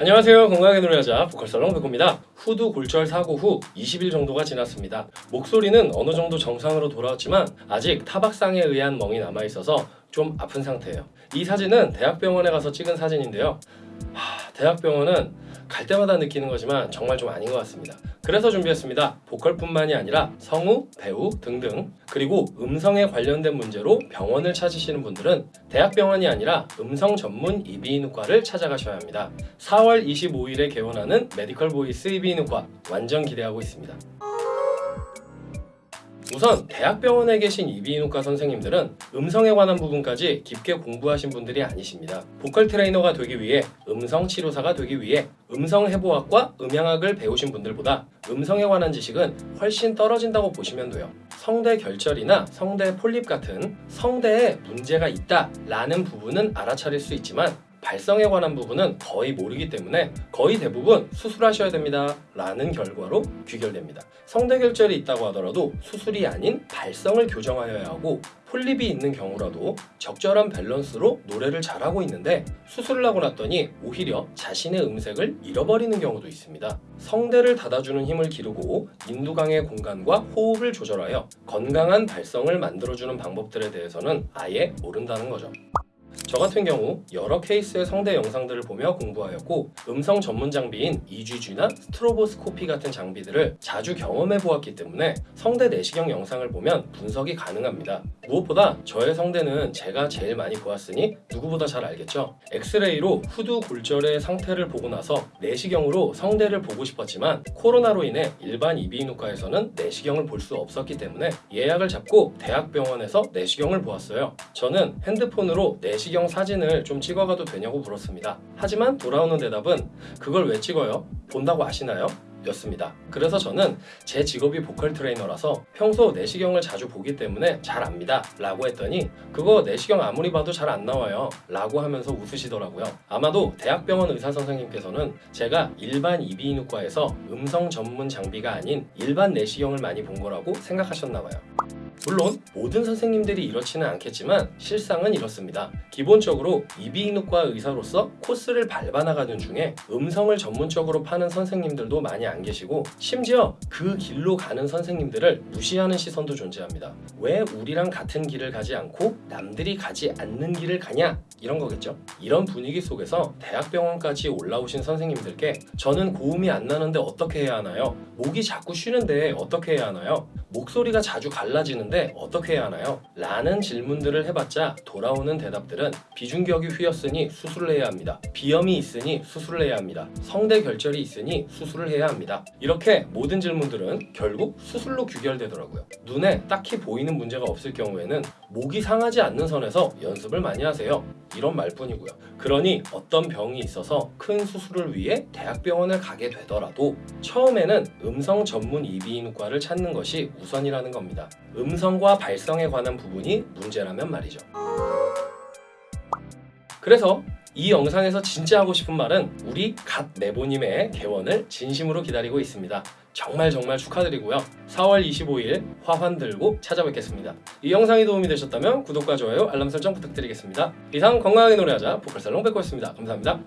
안녕하세요. 건강하게 노래하자 보컬살롱 백호입니다. 후두 골절 사고 후 20일 정도가 지났습니다. 목소리는 어느 정도 정상으로 돌아왔지만 아직 타박상에 의한 멍이 남아있어서 좀 아픈 상태예요. 이 사진은 대학병원에 가서 찍은 사진인데요. 하, 대학병원은 갈 때마다 느끼는 거지만 정말 좀 아닌 것 같습니다. 그래서 준비했습니다. 보컬뿐만이 아니라 성우, 배우 등등. 그리고 음성에 관련된 문제로 병원을 찾으시는 분들은 대학병원이 아니라 음성 전문 이비인후과를 찾아가셔야 합니다. 4월 25일에 개원하는 메디컬 보이스 이비인후과 완전 기대하고 있습니다 우선 대학병원에 계신 이비인후과 선생님들은 음성에 관한 부분까지 깊게 공부하신 분들이 아니십니다. 보컬 트레이너가 되기 위해 음성 치료사가 되기 위해 음성 해부학과 음향학을 배우신 분들보다 음성에 관한 지식은 훨씬 떨어진다고 보시면 돼요. 성대 결절이나 성대 폴립 같은 성대에 문제가 있다 라는 부분은 알아차릴 수 있지만 발성에 관한 부분은 거의 모르기 때문에 거의 대부분 수술하셔야 됩니다. 라는 결과로 귀결됩니다. 성대결절이 있다고 하더라도 수술이 아닌 발성을 교정하여야 하고 폴립이 있는 경우라도 적절한 밸런스로 노래를 잘하고 있는데 수술을 하고 났더니 오히려 자신의 음색을 잃어버리는 경우도 있습니다. 성대를 닫아주는 힘을 기르고 인두강의 공간과 호흡을 조절하여 건강한 발성을 만들어주는 방법들에 대해서는 아예 모른다는 거죠 저 같은 경우 여러 케이스의 성대 영상들을 보며 공부하였고 음성 전문 장비인 EGG나 stroboscopy 같은 장비들을 자주 경험해 보았기 때문에 성대 내시경 영상을 보면 분석이 가능합니다. 무엇보다 저의 성대는 제가 제일 많이 보았으니 누구보다 잘 알겠죠. 엑스레이로 후두 골절의 상태를 보고 나서 내시경으로 성대를 보고 싶었지만 코로나로 인해 일반 이비인후과에서는 내시경을 볼 수 없었기 때문에 예약을 잡고 대학병원에서 내시경을 보았어요. 저는 핸드폰으로 내시경 사진을 좀 찍어가도 되냐고 물었습니다. 하지만 돌아오는 대답은 그걸 왜 찍어요? 본다고 아시나요? 였습니다. 그래서 저는 제 직업이 보컬 트레이너라서 평소 내시경을 자주 보기 때문에 잘 압니다 라고 했더니 그거 내시경 아무리 봐도 잘 안 나와요 라고 하면서 웃으시더라고요. 아마도 대학병원 의사 선생님께서는 제가 일반 이비인후과에서 음성 전문 장비가 아닌 일반 내시경을 많이 본 거라고 생각하셨나봐요. 물론 모든 선생님들이 이렇지는 않겠지만 실상은 이렇습니다. 기본적으로 이비인후과 의사로서 코스를 밟아나가는 중에 음성을 전문적으로 파는 선생님들도 많이 안 계시고 심지어 그 길로 가는 선생님들을 무시하는 시선도 존재합니다. 왜 우리랑 같은 길을 가지 않고 남들이 가지 않는 길을 가냐? 이런 거겠죠. 이런 분위기 속에서 대학병원까지 올라오신 선생님들께 저는 고음이 안 나는데 어떻게 해야 하나요? 목이 자꾸 쉬는데 어떻게 해야 하나요? 목소리가 자주 갈라지는데 어떻게 해야 하나요? 라는 질문들을 해봤자 돌아오는 대답들은 비중격이 휘었으니 수술을 해야 합니다. 비염이 있으니 수술을 해야 합니다. 성대 결절이 있으니 수술을 해야 합니다. 이렇게 모든 질문들은 결국 수술로 귀결되더라고요. 눈에 딱히 보이는 문제가 없을 경우에는 목이 상하지 않는 선에서 연습을 많이 하세요. 이런 말뿐이고요. 그러니 어떤 병이 있어서 큰 수술을 위해 대학병원을 가게 되더라도 처음에는 음성 전문 이비인후과를 찾는 것이 우선이라는 겁니다. 음성과 발성에 관한 부분이 문제라면 말이죠. 그래서 이 영상에서 진짜 하고 싶은 말은 우리 갓 네보님의 개원을 진심으로 기다리고 있습니다. 정말 정말 축하드리고요. 4월 25일 화환 들고 찾아뵙겠습니다. 이 영상이 도움이 되셨다면 구독과 좋아요, 알람 설정 부탁드리겠습니다. 이상 건강하게 노래하자 보컬살롱 백호였습니다. 감사합니다.